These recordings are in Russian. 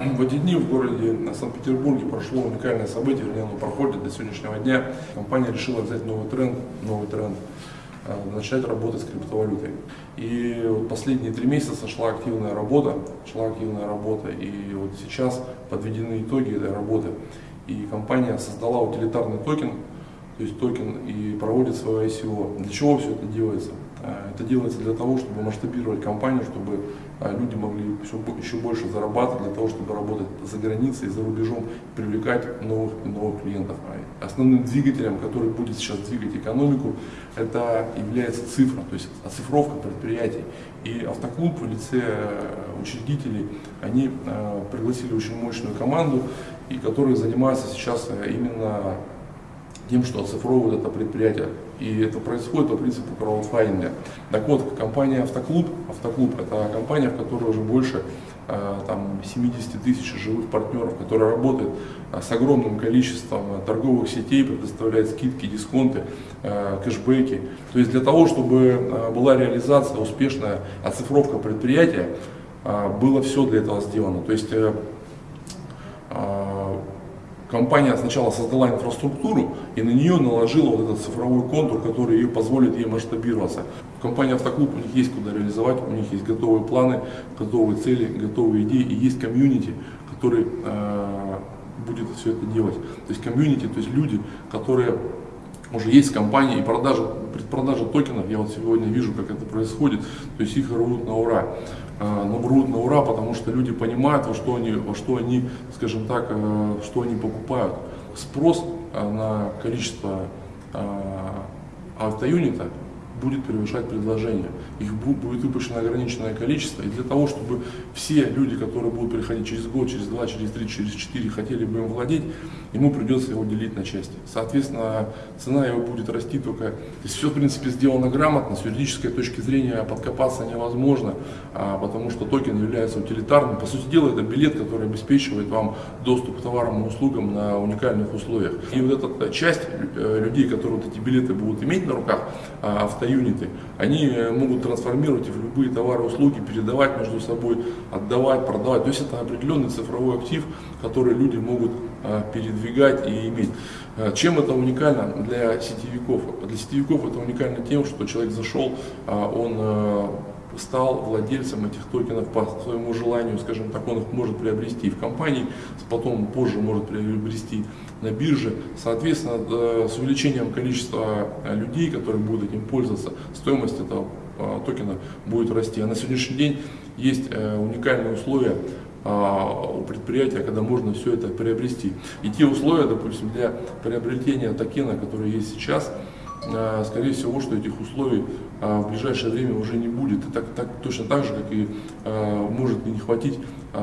В эти дни в городе Санкт-Петербурге прошло уникальное событие, вернее, оно проходит до сегодняшнего дня. Компания решила взять новый тренд, новый тренд, э, начать работать с криптовалютой. И вот последние три месяца шла активная работа, шла активная работа, и вот сейчас подведены итоги этой работы. И компания создала утилитарный токен, то есть токен, и проводит свое ICO. Для чего все это делается? Э, это делается для того, чтобы масштабировать компанию, чтобы люди могли все, еще больше зарабатывать, для того, чтобы работать за границей, за рубежом, привлекать новых и новых клиентов. А основным двигателем, который будет сейчас двигать экономику, это является цифра, то есть оцифровка предприятий. И автоклуб в лице э, учредителей, они пригласили очень мощную команду, и которые занимаются сейчас именно тем, что оцифровывают это предприятие. И это происходит по принципу краудфандинга. Так вот, компания Автоклуб, Автоклуб это компания, в которой уже больше э, там, 70 тысяч живых партнеров, которая работает э, с огромным количеством э, торговых сетей, предоставляет скидки, дисконты, кэшбэки. То есть для того, чтобы была реализация, успешная оцифровка предприятия, было все для этого сделано. То есть компания сначала создала инфраструктуру и на нее наложила вот этот цифровой контур, который ей позволит ей масштабироваться. В компании Автоклуб у них есть куда реализовать, у них есть готовые планы, готовые цели, готовые идеи и есть комьюнити, который э, будет все это делать. То есть комьюнити, то есть люди, которые уже есть компании и продажа, предпродажа токенов, я вот сегодня вижу, как это происходит, то есть их рвут на ура. А, но рвут на ура, потому что люди понимают, во что они, во что они скажем так, э, что они покупают. Спрос э, на количество автоюнита будет превышать предложение. Их будет выпущено ограниченное количество. И для того, чтобы все люди, которые будут приходить через год, через два, через три, через четыре, хотели бы им владеть, ему придется его делить на части. Соответственно, цена его будет расти только... То есть все, в принципе, сделано грамотно, с юридической точки зрения подкопаться невозможно, а, потому что токен является утилитарным. По сути дела, это билет, который обеспечивает вам доступ к товарам и услугам на уникальных условиях. И вот эта часть э, людей, которые вот эти билеты будут иметь на руках, а, авто юниты, они э, могут трансформировать в любые товары, услуги, передавать между собой, отдавать, продавать. То есть это определенный цифровой актив, который люди могут э, передвигать и иметь. Э, чем это уникально для сетевиков? Для сетевиков это уникально тем, что человек зашел, он стал владельцем этих токенов по своему желанию, скажем так, он их может приобрести в компании, потом позже может приобрести на бирже. Соответственно, э, с увеличением количества э, людей, которые будут этим пользоваться, стоимость этого э, токена будет расти. А на сегодняшний день есть уникальные условия у предприятия, когда можно все это приобрести. И те условия, допустим, для приобретения токена, которые есть сейчас, а, скорее всего, что этих условий а, в ближайшее время уже не будет. И так, так, точно так же, как и а, может не хватить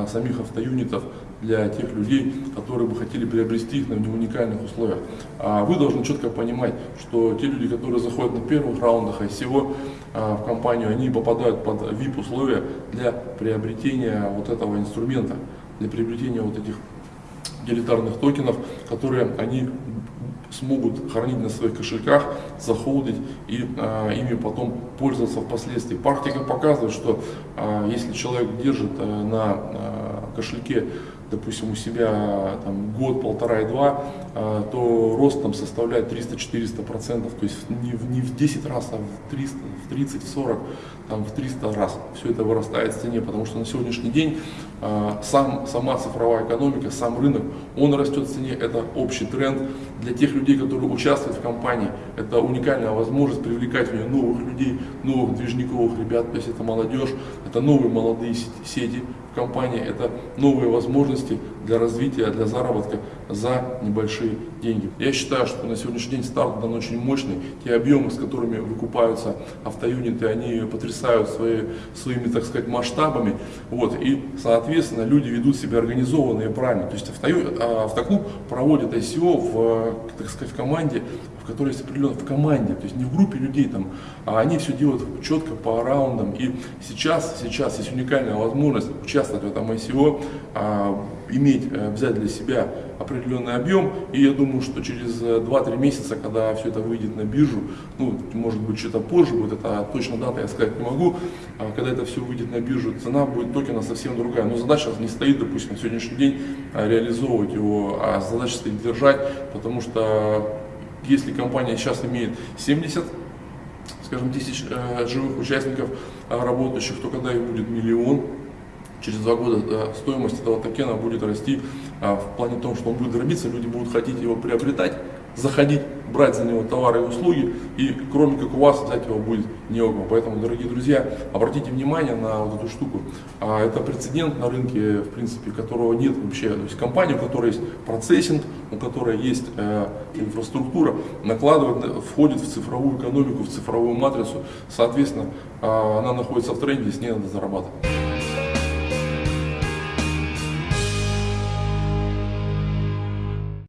самих автоюнитов для тех людей, которые бы хотели приобрести их на уникальных условиях. А вы должны четко понимать, что те люди, которые заходят на первых раундах ICO в компанию, они попадают под VIP условия для приобретения вот этого инструмента, для приобретения вот этих делитарных токенов, которые они смогут хранить на своих кошельках, захолдить и а, ими потом пользоваться впоследствии. Практика показывает, что а, если человек держит а, на а, кошельке допустим, у себя там, год, полтора и два, а, то рост там составляет 300-400 процентов, то есть не в, не в 10 раз, а в 300, в 30, в 40, там, в 300 раз все это вырастает в цене, потому что на сегодняшний день а, сам, сама цифровая экономика, сам рынок, он растет в цене, это общий тренд. Для тех людей, которые участвуют в компании, это уникальная возможность привлекать в нее новых людей, новых движниковых ребят, то есть это молодежь, это новые молодые сети, компании, это новые возможности для развития, для заработка за небольшие деньги. Я считаю, что на сегодняшний день старт дан очень мощный. Те объемы, с которыми выкупаются автоюниты, они потрясают свои, своими, так сказать, масштабами. Вот, и, соответственно, люди ведут себя организованно и правильно. То есть авто, а, автоклуб проводит ICO в, так сказать, в команде, в которой есть определенно в команде, то есть не в группе людей там, а они все делают четко по раундам. И сейчас, сейчас есть уникальная возможность участвовать в этом ICO, иметь, э, взять для себя определенный объем. И я думаю, что через 2-3 месяца, когда все это выйдет на биржу, ну, может быть, что-то позже будет, это точно дата я сказать не могу, а когда это все выйдет на биржу, цена будет токена совсем другая. Но задача не стоит, допустим, на сегодняшний день реализовывать его, а задача стоит держать, потому что если компания сейчас имеет 70 скажем, тысяч э, живых участников э, работающих, то когда их будет миллион, через два года стоимость этого токена будет расти э, в плане том, что он будет дробиться, люди будут хотеть его приобретать, заходить, брать за него товары и услуги, и кроме как у вас взять его будет не у. Поэтому, дорогие друзья, обратите внимание на вот эту штуку. А, это прецедент на рынке, в принципе, которого нет вообще. То есть компания, у которой есть процессинг, у которой есть э, инфраструктура, накладывает, входит в цифровую экономику, в цифровую матрицу. Соответственно, э, она находится в тренде, с ней надо зарабатывать.